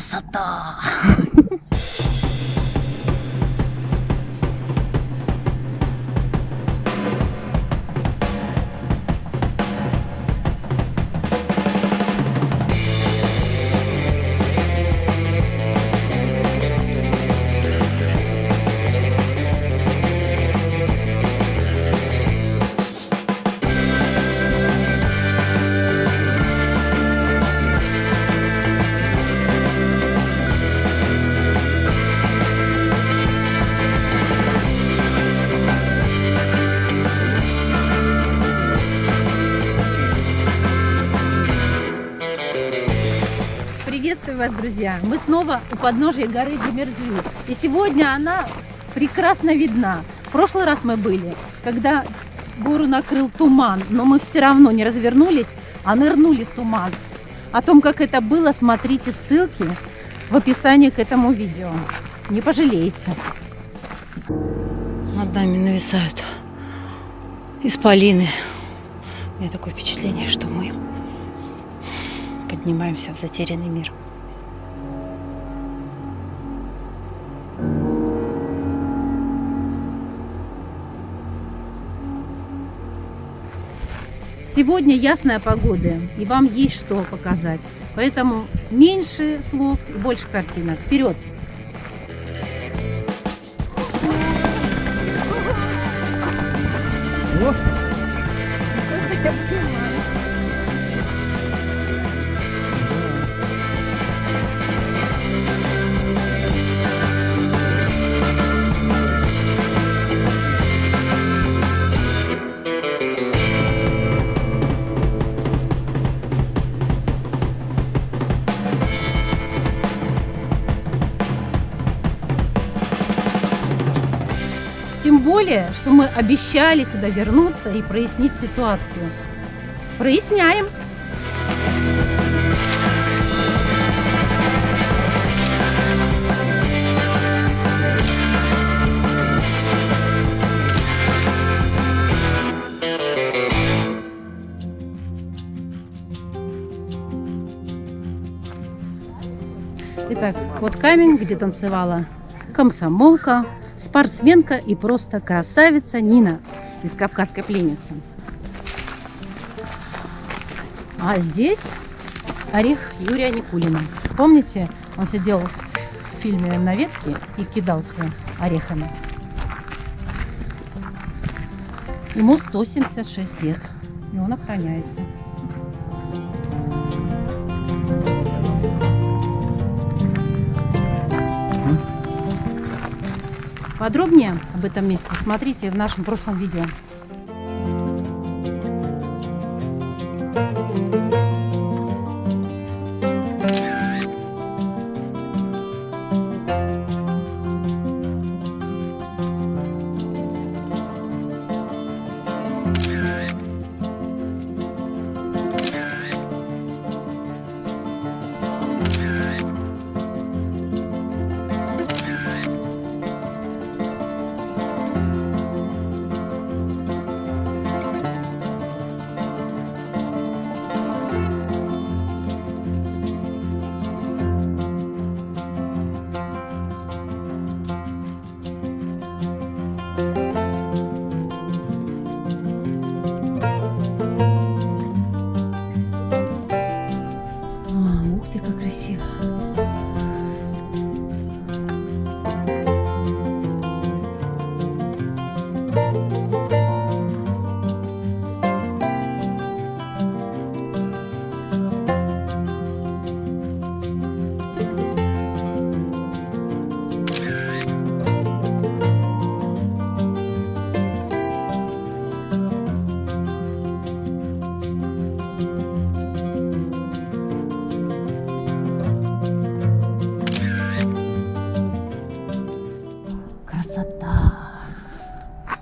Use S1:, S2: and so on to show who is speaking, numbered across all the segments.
S1: Красота! Приветствую вас, друзья! Мы снова у подножия горы Демерджи. И сегодня она прекрасно видна. В прошлый раз мы были, когда гору накрыл туман, но мы все равно не развернулись, а нырнули в туман. О том, как это было, смотрите ссылки в описании к этому видео. Не пожалеете.
S2: Над нами нависают исполины. У меня такое впечатление, что мы поднимаемся в затерянный мир.
S1: Сегодня ясная погода, и вам есть что показать. Поэтому меньше слов и больше картинок. Вперед! Тем более, что мы обещали сюда вернуться и прояснить ситуацию. Проясняем. Итак, вот камень, где танцевала комсомолка, спортсменка и просто красавица Нина из «Кавказской пленницы». А здесь орех Юрия Никулина. Помните, он сидел в фильме «На ветке» и кидался орехами. Ему 176 лет, и он охраняется. Подробнее об этом месте смотрите в нашем прошлом видео.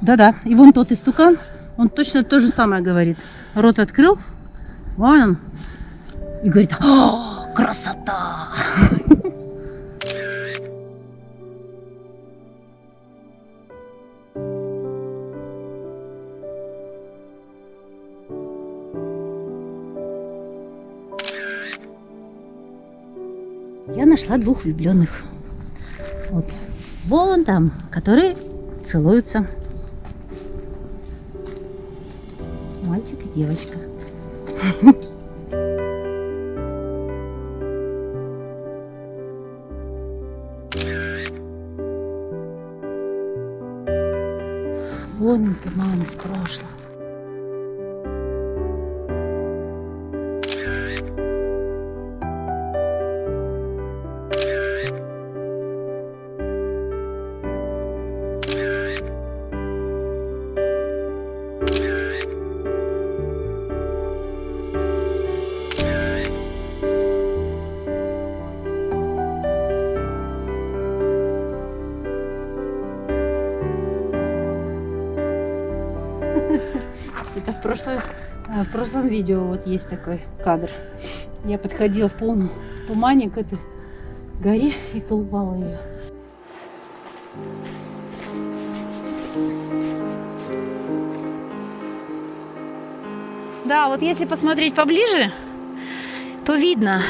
S1: Да-да, и вон тот истукан, он точно то же самое говорит. Рот открыл, вон он, и говорит, «О, красота! Я нашла двух влюбленных. Вот. Вон там, которые целуются. Мальчик и девочка. Вон он туман из прошлого. Прошлой, э, в прошлом видео вот есть такой кадр. Я подходила в полном тумане к этой горе и колупала ее. Да, вот если посмотреть поближе, то видно,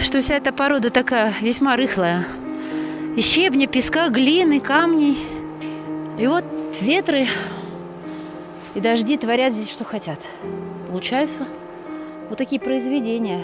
S1: что вся эта порода такая весьма рыхлая. Из щебня, песка, глины, камней. И вот ветры и дожди творят здесь, что хотят. Получаются вот такие произведения.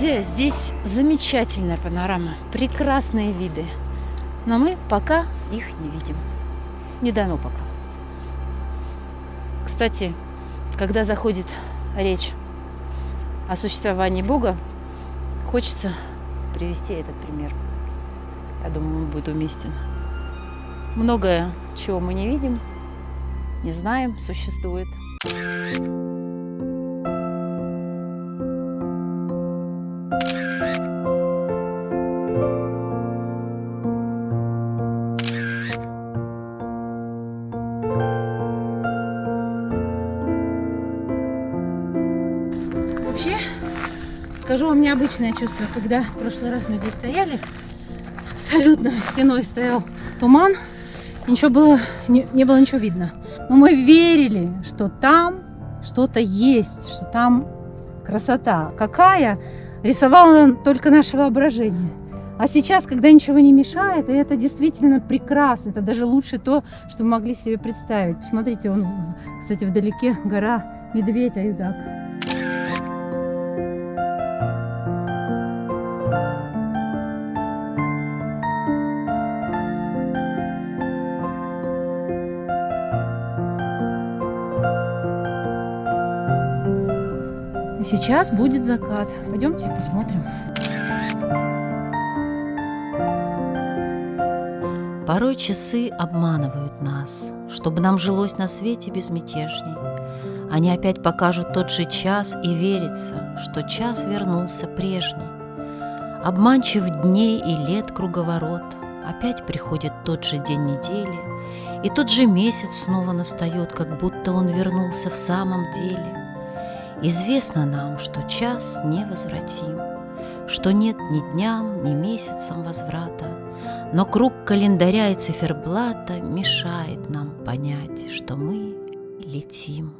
S1: Друзья, здесь замечательная панорама, прекрасные виды. Но мы пока их не видим. Не дано пока. Кстати, когда заходит речь о существовании Бога, хочется привести этот пример. Я думаю, он будет уместен. Многое, чего мы не видим, не знаем, существует. Вообще, скажу вам необычное чувство, когда в прошлый раз мы здесь стояли, абсолютно стеной стоял туман, ничего было, не, не было ничего видно. Но мы верили, что там что-то есть, что там красота. Какая? Рисовало только наше воображение. А сейчас, когда ничего не мешает, и это действительно прекрасно, это даже лучше то, что мы могли себе представить. Посмотрите, он, кстати, вдалеке гора Медведь Аюдак. И сейчас будет закат. Пойдемте посмотрим.
S3: Порой часы обманывают нас, чтобы нам жилось на свете безмятежней. Они опять покажут тот же час, и верится, что час вернулся прежний. Обманчив дней и лет круговорот, опять приходит тот же день недели, и тот же месяц снова настает, как будто он вернулся в самом деле. Известно нам, что час невозвратим, что нет ни дням, ни месяцам возврата, но круг календаря и циферблата мешает нам понять, что мы летим.